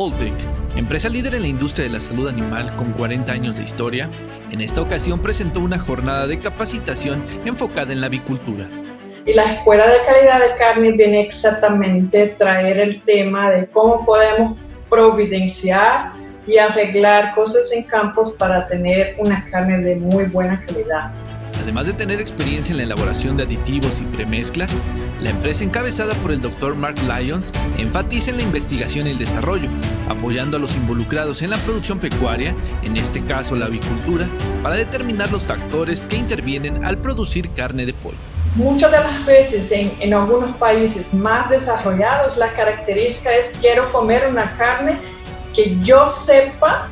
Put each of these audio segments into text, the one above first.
Alltech, empresa líder en la industria de la salud animal con 40 años de historia, en esta ocasión presentó una jornada de capacitación enfocada en la avicultura. Y la Escuela de Calidad de Carne viene exactamente a traer el tema de cómo podemos providenciar y arreglar cosas en campos para tener una carne de muy buena calidad. Además de tener experiencia en la elaboración de aditivos y premezclas, la empresa encabezada por el Dr. Mark Lyons enfatiza en la investigación y el desarrollo, apoyando a los involucrados en la producción pecuaria, en este caso la avicultura, para determinar los factores que intervienen al producir carne de pollo. Muchas de las veces en, en algunos países más desarrollados la característica es quiero comer una carne que yo sepa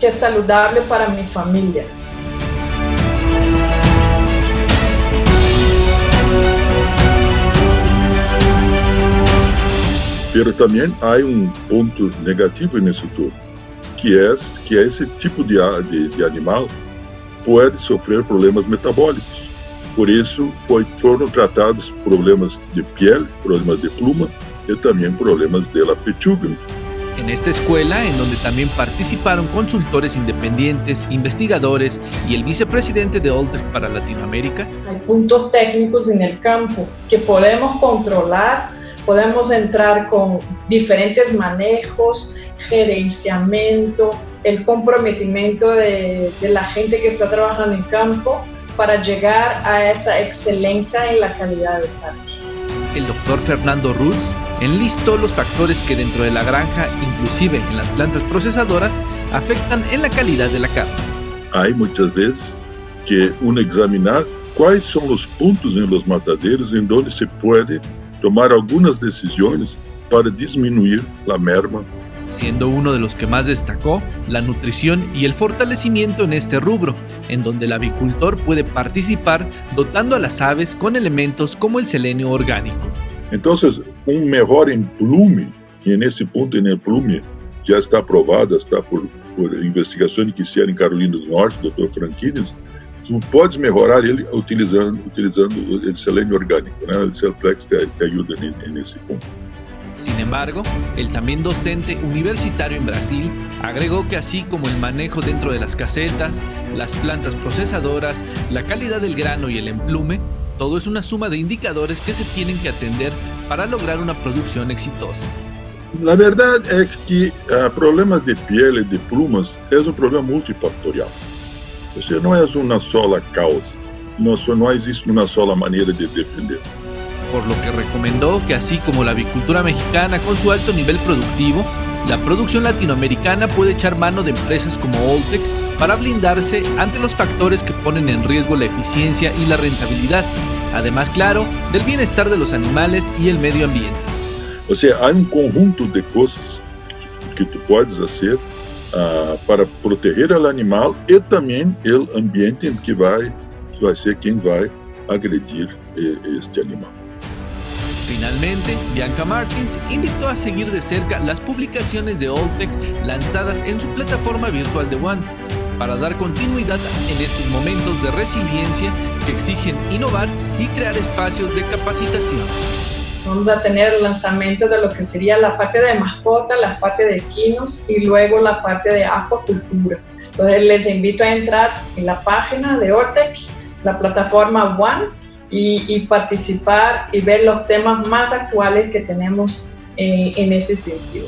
que es saludable para mi familia Pero também há um ponto negativo nisso tudo, que é que esse tipo de, de, de animal pode sofrer problemas metabólicos. Por isso foi, foram tratados problemas de pele, problemas de pluma e também problemas de la pechuga. En esta escuela, en donde también participaron consultores independientes, investigadores y el vicepresidente de Oltec para Latinoamérica, hay puntos técnicos en el campo que podemos controlar podemos entrar con diferentes manejos, gerenciamiento, el comprometimiento de, de, la gente que está trabajando en campo para llegar a esa excelencia en la calidad de carne. El doctor Fernando Rutz enlistó los factores que dentro de la granja, inclusive en las plantas procesadoras, afectan en la calidad de la carne. Hay muchas veces que uno examinar cuáles son los puntos en los mataderos en donde se puede tomar algunas decisiones para disminuir la merma. Siendo uno de los que más destacó la nutrición y el fortalecimiento en este rubro, en donde el avicultor puede participar dotando a las aves con elementos como el selenio orgánico. Entonces, un mejor emplume, y en ese punto en el plume ya está aprobado, está por, por investigación que hicieron en Carolina del Norte, doctor Franquines, tu podes melhorar ele utilizando, utilizando el selenio orgánico, ¿no? el Celplex te, te en ese punto. Sin embargo, el también docente universitario en Brasil agregó que así como el manejo dentro de las casetas, las plantas procesadoras, la calidad del grano y el emplume, todo es una suma de indicadores que se tienen que atender para lograr una producción exitosa. La verdad es que uh, problemas de piel y de plumas es un problema multifactorial. Ou seja, não é uma sola causa, não, não existe uma sola maneira de defender. Por lo que recomendó que así como la avicultura mexicana con su alto nivel productivo, la producción latinoamericana puede echar mano de empresas como Oltec para blindarse ante los factores que ponen en riesgo la eficiencia y la rentabilidad, además, claro, del bienestar de los animales y el medio ambiente. O sea, hay un conjunto de cosas que tú puedes hacer uh, para proteger o animal e também o ambiente em que vai, que ser quem vai agredir este animal. Finalmente, Bianca Martins invitó a seguir de cerca las publicaciones de Oltec lanzadas en su plataforma virtual de One para dar continuidad en estos momentos de resiliencia que exigen innovar y crear espacios de capacitación. Vamos a tener el lanzamiento de lo que sería la parte de mascota, la parte de equinos y luego la parte de acuacultura. Entonces les invito a entrar en la página de Ortec, la plataforma One, y, participar y ver los temas más actuales que tenemos eh, en ese sentido.